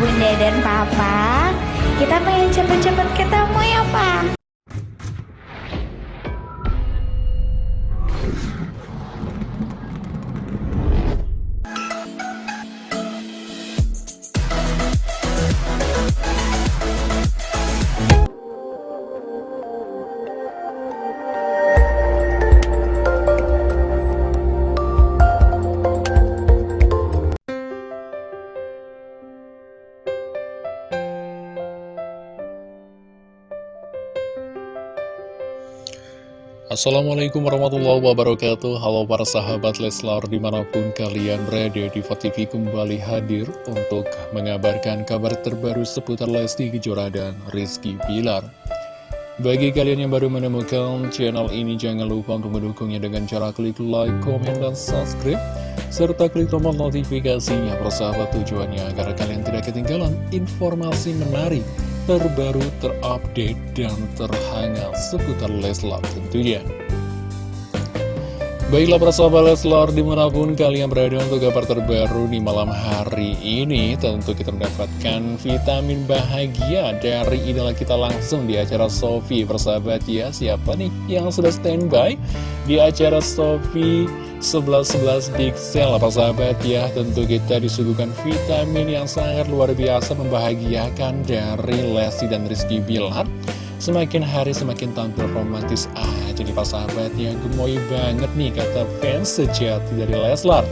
bunda dan papa. Kita pengen cepet-cepet ketemu ya pak Assalamualaikum warahmatullahi wabarakatuh. Halo para sahabat Leslar di mana pun kalian berada di TV kembali hadir untuk mengabarkan kabar terbaru seputar Lesti Kejora dan Rizky Pilar Bagi kalian yang baru menemukan channel ini jangan lupa untuk mendukungnya dengan cara klik like, komen, dan subscribe serta klik tombol notifikasinya. Persahabat tujuannya agar kalian tidak ketinggalan informasi menarik terbaru, terupdate, dan terhangat seputar Leslar tentunya. Baiklah persahabat Leslar di mana pun kalian berada untuk kabar terbaru di malam hari ini Tentu kita mendapatkan vitamin bahagia dari idola kita langsung di acara Sofi. Persahabat ya siapa nih yang sudah standby di acara Sofi 11-11 Pixel persahabat ya Tentu kita disuguhkan vitamin yang sangat luar biasa membahagiakan dari Lesti dan Rizky Bilar Semakin hari semakin tampil romantis. Aja nih sahabat yang gemoy banget nih kata fans sejati dari Leslar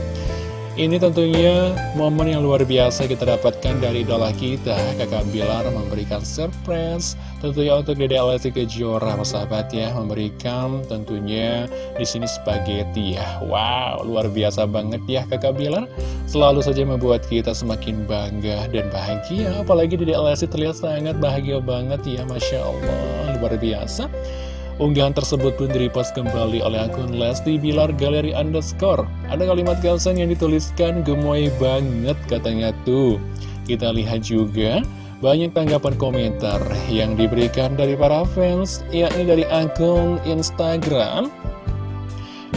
ini tentunya momen yang luar biasa kita dapatkan dari idola kita Kakak Bilar memberikan surprise Tentunya untuk Dede Lesti Kejora sahabat ya Memberikan tentunya di sini spaghetti ya. Wow luar biasa banget ya Kakak Bilar. Selalu saja membuat kita semakin bangga dan bahagia Apalagi Dede Lesti terlihat sangat bahagia banget ya Masya Allah luar biasa Unggahan tersebut pun direpost kembali oleh akun Lesti Bilar Galeri Underscore. Ada kalimat caption yang dituliskan gemoy banget katanya tuh. Kita lihat juga banyak tanggapan komentar yang diberikan dari para fans, yakni dari akun Instagram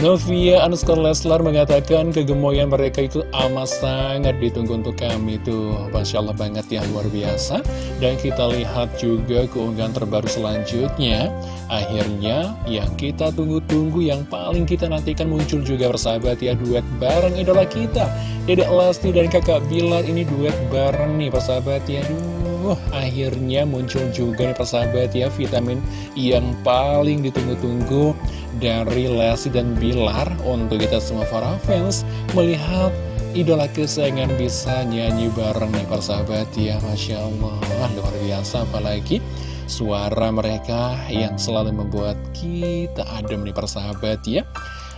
Novia underscore Leslar mengatakan kegemoyan mereka itu amat sangat ditunggu untuk kami tuh. Masya Allah banget ya luar biasa. Dan kita lihat juga keunggahan terbaru selanjutnya. Akhirnya yang kita tunggu-tunggu yang paling kita nantikan muncul juga bersahabat ya Duet bareng idola kita Dedek Lesti dan kakak Bilar. Ini duet bareng nih persahabat ya Duh, akhirnya muncul juga nih persahabat ya vitamin yang paling ditunggu-tunggu dari Lesti dan Bilar untuk kita semua para fans melihat idola kesayangan bisa nyanyi bareng nih persahabat ya Masya Allah. Luar biasa apalagi suara mereka yang selalu membuat kita adem nih persahabat ya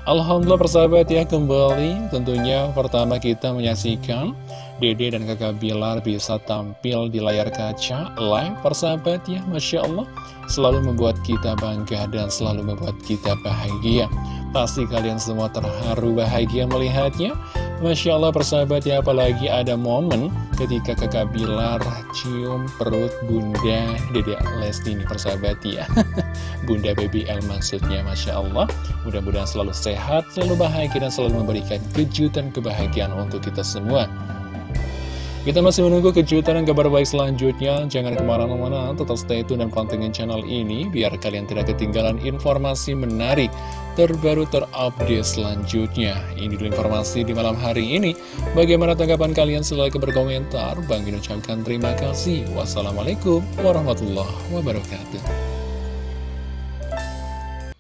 Alhamdulillah persahabat ya kembali. Tentunya pertama kita menyaksikan Dede dan kakak Bilar bisa tampil di layar kaca live persahabat ya Masya Allah. Selalu membuat kita bangga dan selalu membuat kita bahagia. Pasti kalian semua terharu bahagia melihatnya. Masya Allah persahabat ya apalagi ada momen ketika kakak Bilar cium perut bunda Dede Lesti ini persahabat ya. Bunda Baby L maksudnya Masya Allah. Mudah-mudahan selalu sehat, selalu bahagia dan selalu memberikan kejutan kebahagiaan untuk kita semua. Kita masih menunggu kejutan dan kabar baik selanjutnya. Jangan ke mana-mana, tetap stay tune dan pantengin channel ini, biar kalian tidak ketinggalan informasi menarik terbaru terupdate selanjutnya. Ini dulu informasi di malam hari ini. Bagaimana tanggapan kalian? Silahkan berkomentar. Bang ucapkan terima kasih. Wassalamualaikum warahmatullahi wabarakatuh.